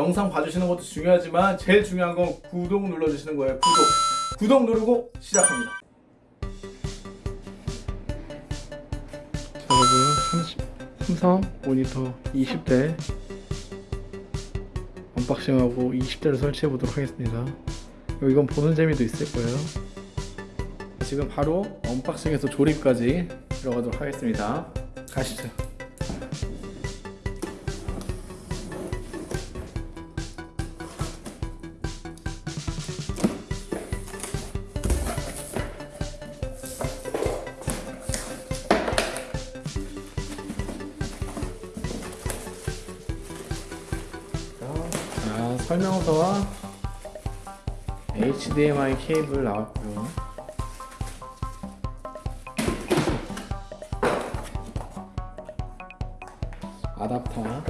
영상 봐주시는 것도 중요하지만 제일 중요한 건 구독 눌러주시는 거예요. 구독. 구독 누르고 시작합니다. 자, 여러분 삼성 모니터 20대 unboxing하고 20대를 설치해 보도록 하겠습니다. 이건 보는 재미도 있을 거예요. 지금 바로 unboxing에서 조립까지 들어가도록 하겠습니다. 가시죠 설명서와 HDMI 케이블 나왔고요. 아답터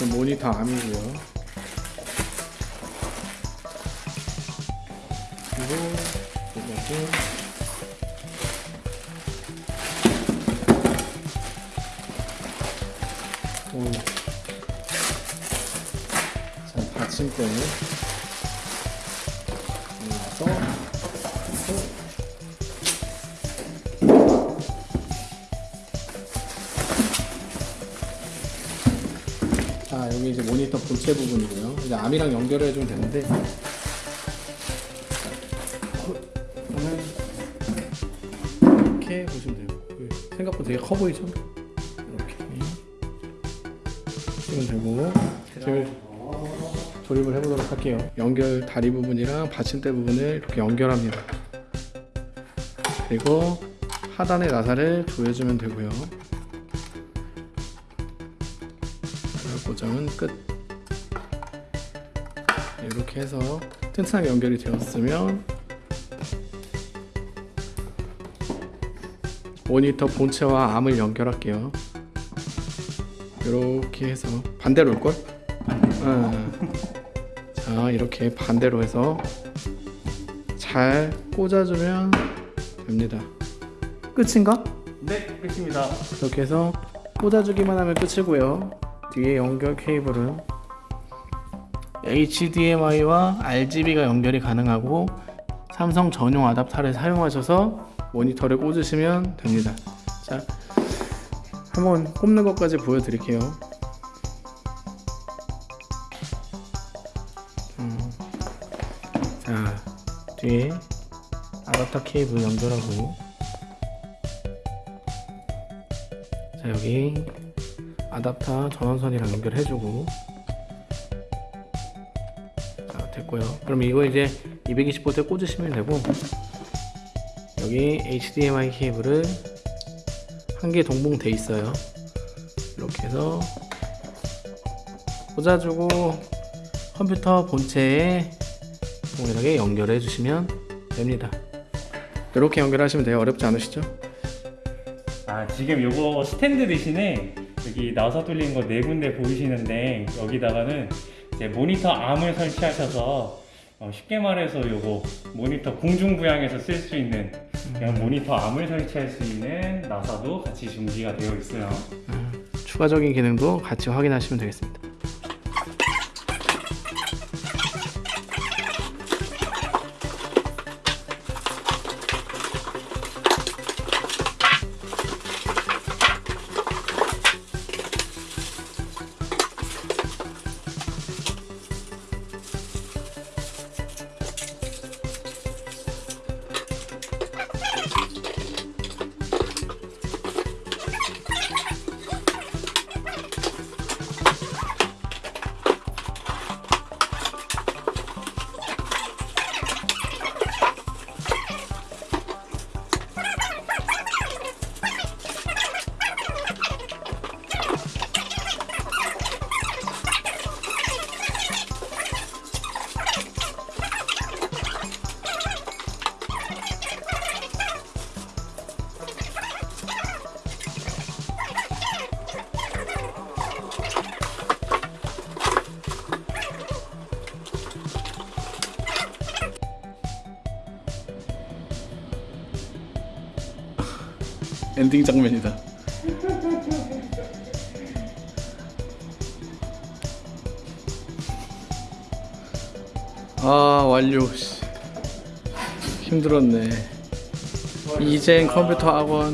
저 모니터 암이고요. 그리고 이것도 오. 자, 받침대 올라서 자, 여기 이제 모니터 본체 부분이고요. 이제 암이랑 연결을 해주면 되는데 이렇게 보시면 돼요. 그 생각보다 되게 커 보이죠? 이렇게 쓰면 되고 지금 조립을 해보도록 할게요. 연결 다리 부분이랑 받침대 부분을 이렇게 연결합니다. 그리고 하단의 나사를 조여주면 되고요. 고정은 끝. 이렇게 해서 튼튼하게 연결이 되었으면 모니터 본체와 암을 연결할게요. 이렇게 해서 반대로 올걸? 자 이렇게 반대로 해서 잘 꽂아주면 됩니다. 끝인가? 네, 끝입니다. 이렇게 해서 꽂아주기만 하면 끝이고요. 뒤에 연결 케이블은 HDMI와 RGB가 연결이 가능하고 삼성 전용 아답터를 사용하셔서 모니터를 꽂으시면 됩니다. 자, 한번 꼽는 것까지 보여드릴게요. 음, 자, 뒤에 아답터 케이블 연결하고. 자 여기 아답터 전원선이랑 연결해주고. 자 됐고요. 그럼 이거 이제 220V에 꽂으시면 되고 여기 HDMI 케이블을 한개 동봉돼 있어요. 이렇게 해서 꽂아주고 컴퓨터 본체에 동일하게 연결해 주시면 됩니다. 이렇게 연결하시면 돼요. 어렵지 않으시죠? 아, 지금 요거 스탠드 대신에 여기 나사 뚫린 거네 군데 보이시는데 여기다가는 이제 모니터 암을 설치하셔서 어, 쉽게 말해서 요거 모니터 공중부양에서 쓸 수 있는 그냥 모니터 암을 설치할 수 있는 나사도 같이 준비가 되어 있어요. 음, 추가적인 기능도 같이 확인하시면 되겠습니다. 엔딩 장면이다. 아 완료. 씨. 힘들었네. 이젠 컴퓨터 학원